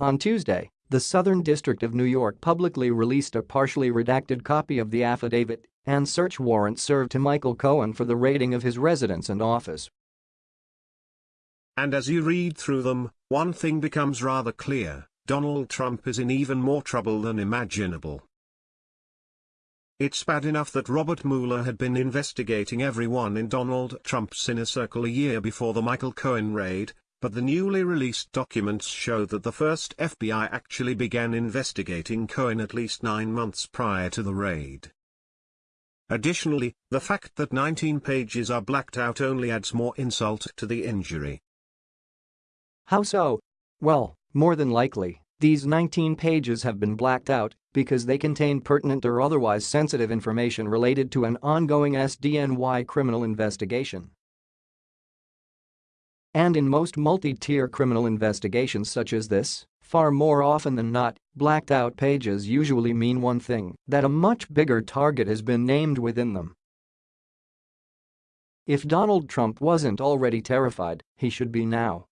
On Tuesday, the Southern District of New York publicly released a partially redacted copy of the affidavit and search warrant served to Michael Cohen for the raiding of his residence and office. And as you read through them, one thing becomes rather clear, Donald Trump is in even more trouble than imaginable. It's bad enough that Robert Mueller had been investigating everyone in Donald Trump's inner circle a year before the Michael Cohen raid, but the newly released documents show that the first FBI actually began investigating Cohen at least nine months prior to the raid. Additionally, the fact that 19 pages are blacked out only adds more insult to the injury. How so? Well, more than likely, these 19 pages have been blacked out because they contain pertinent or otherwise sensitive information related to an ongoing SDNY criminal investigation. And in most multi-tier criminal investigations such as this, far more often than not, blacked out pages usually mean one thing, that a much bigger target has been named within them. If Donald Trump wasn't already terrified, he should be now.